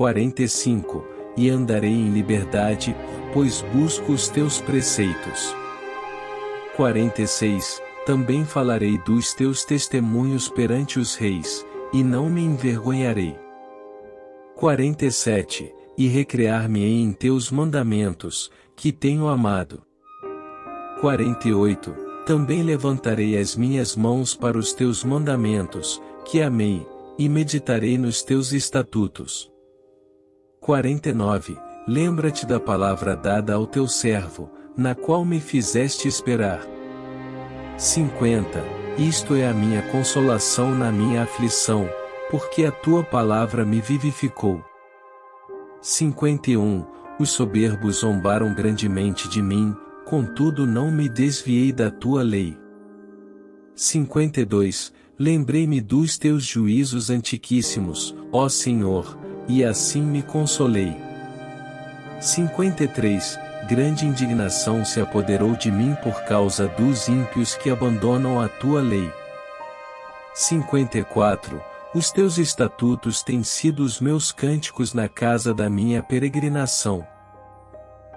45 E andarei em liberdade, pois busco os teus preceitos. 46 Também falarei dos teus testemunhos perante os reis, e não me envergonharei. 47 E recrear-me-ei em teus mandamentos, que tenho amado. 48 Também levantarei as minhas mãos para os teus mandamentos, que amei, e meditarei nos teus estatutos. 49 Lembra-te da palavra dada ao teu servo, na qual me fizeste esperar. 50 Isto é a minha consolação na minha aflição, porque a tua palavra me vivificou. 51 Os soberbos zombaram grandemente de mim, contudo não me desviei da tua lei. 52 Lembrei-me dos teus juízos antiquíssimos, ó Senhor, e assim me consolei. 53 Grande indignação se apoderou de mim por causa dos ímpios que abandonam a tua lei. 54 Os teus estatutos têm sido os meus cânticos na casa da minha peregrinação.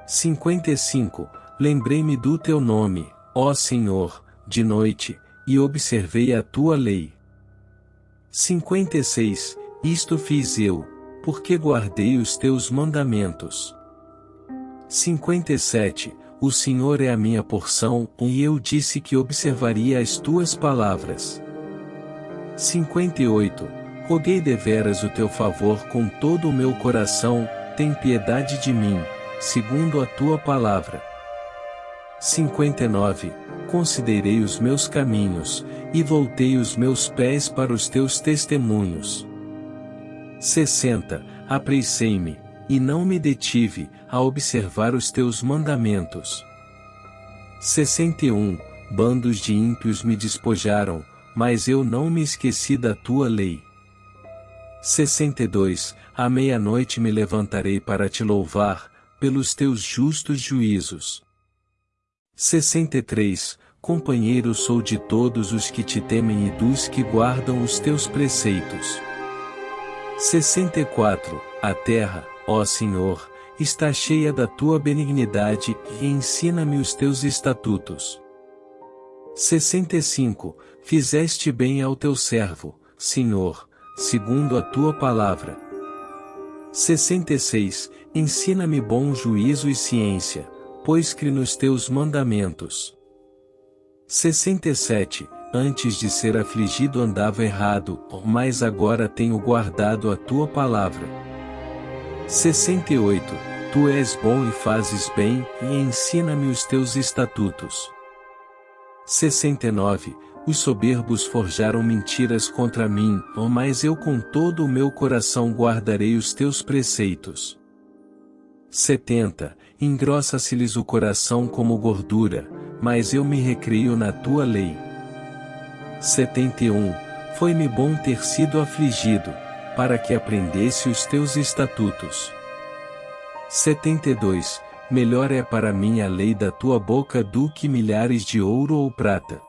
55 Lembrei-me do teu nome, ó Senhor, de noite, e observei a tua lei. 56 Isto fiz eu, porque guardei os teus mandamentos. 57 O Senhor é a minha porção, e eu disse que observaria as tuas palavras. 58 Roguei deveras o teu favor com todo o meu coração, tem piedade de mim, segundo a tua palavra. 59 Considerei os meus caminhos, e voltei os meus pés para os teus testemunhos. 60 Apressei-me, e não me detive, a observar os teus mandamentos. 61 Bandos de ímpios me despojaram, mas eu não me esqueci da tua lei. 62 À meia-noite me levantarei para te louvar, pelos teus justos juízos. 63 Companheiro sou de todos os que te temem e dos que guardam os teus preceitos. 64 A terra, ó Senhor, está cheia da tua benignidade, e ensina-me os teus estatutos. 65 Fizeste bem ao teu servo, Senhor, segundo a tua palavra. 66 Ensina-me bom juízo e ciência pois cre nos teus mandamentos. 67 Antes de ser afligido andava errado, mas agora tenho guardado a tua palavra. 68 Tu és bom e fazes bem, e ensina-me os teus estatutos. 69 Os soberbos forjaram mentiras contra mim, mas eu com todo o meu coração guardarei os teus preceitos. 70 Engrossa-se-lhes o coração como gordura, mas eu me recrio na tua lei. 71 Foi-me bom ter sido afligido, para que aprendesse os teus estatutos. 72 Melhor é para mim a lei da tua boca do que milhares de ouro ou prata.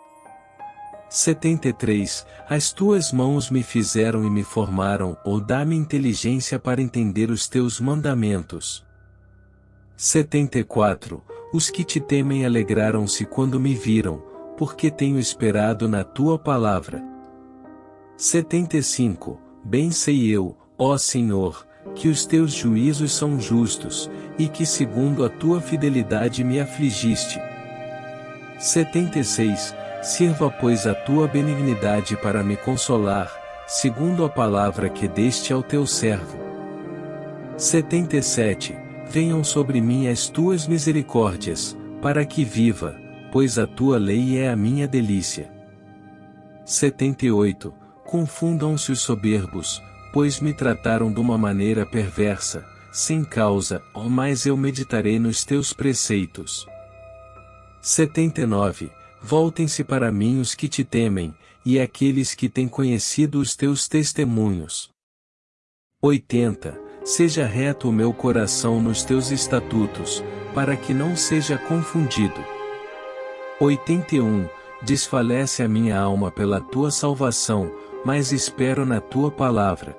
73 As tuas mãos me fizeram e me formaram, ou dá-me inteligência para entender os teus mandamentos. 74 Os que te temem alegraram-se quando me viram, porque tenho esperado na tua palavra. 75 Bem sei eu, ó Senhor, que os teus juízos são justos, e que segundo a tua fidelidade me afligiste. 76 Sirva pois a tua benignidade para me consolar, segundo a palavra que deste ao teu servo. 77 venham sobre mim as tuas misericórdias, para que viva, pois a tua lei é a minha delícia. 78. Confundam-se os soberbos, pois me trataram de uma maneira perversa, sem causa, oh, mas eu meditarei nos teus preceitos. 79. Voltem-se para mim os que te temem, e aqueles que têm conhecido os teus testemunhos. 80 seja reto o meu coração nos teus estatutos, para que não seja confundido. 81. Desfalece a minha alma pela tua salvação, mas espero na tua palavra.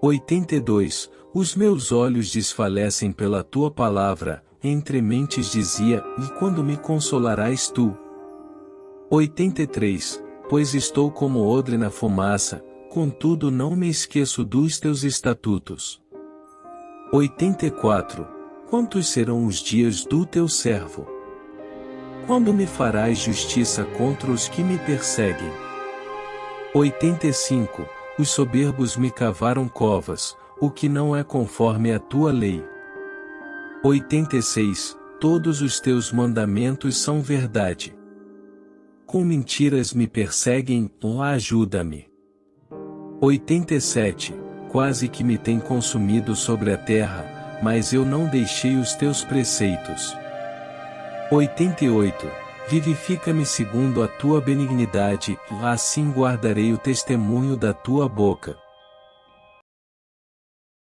82. Os meus olhos desfalecem pela tua palavra, entre mentes dizia, e quando me consolarás tu? 83. Pois estou como odre na fumaça, contudo não me esqueço dos teus estatutos. 84. Quantos serão os dias do teu servo? Quando me farás justiça contra os que me perseguem? 85. Os soberbos me cavaram covas, o que não é conforme a tua lei. 86. Todos os teus mandamentos são verdade. Com mentiras me perseguem, lá ajuda-me. 87. Quase que me tem consumido sobre a terra, mas eu não deixei os teus preceitos. 88. Vivifica-me segundo a tua benignidade, assim guardarei o testemunho da tua boca.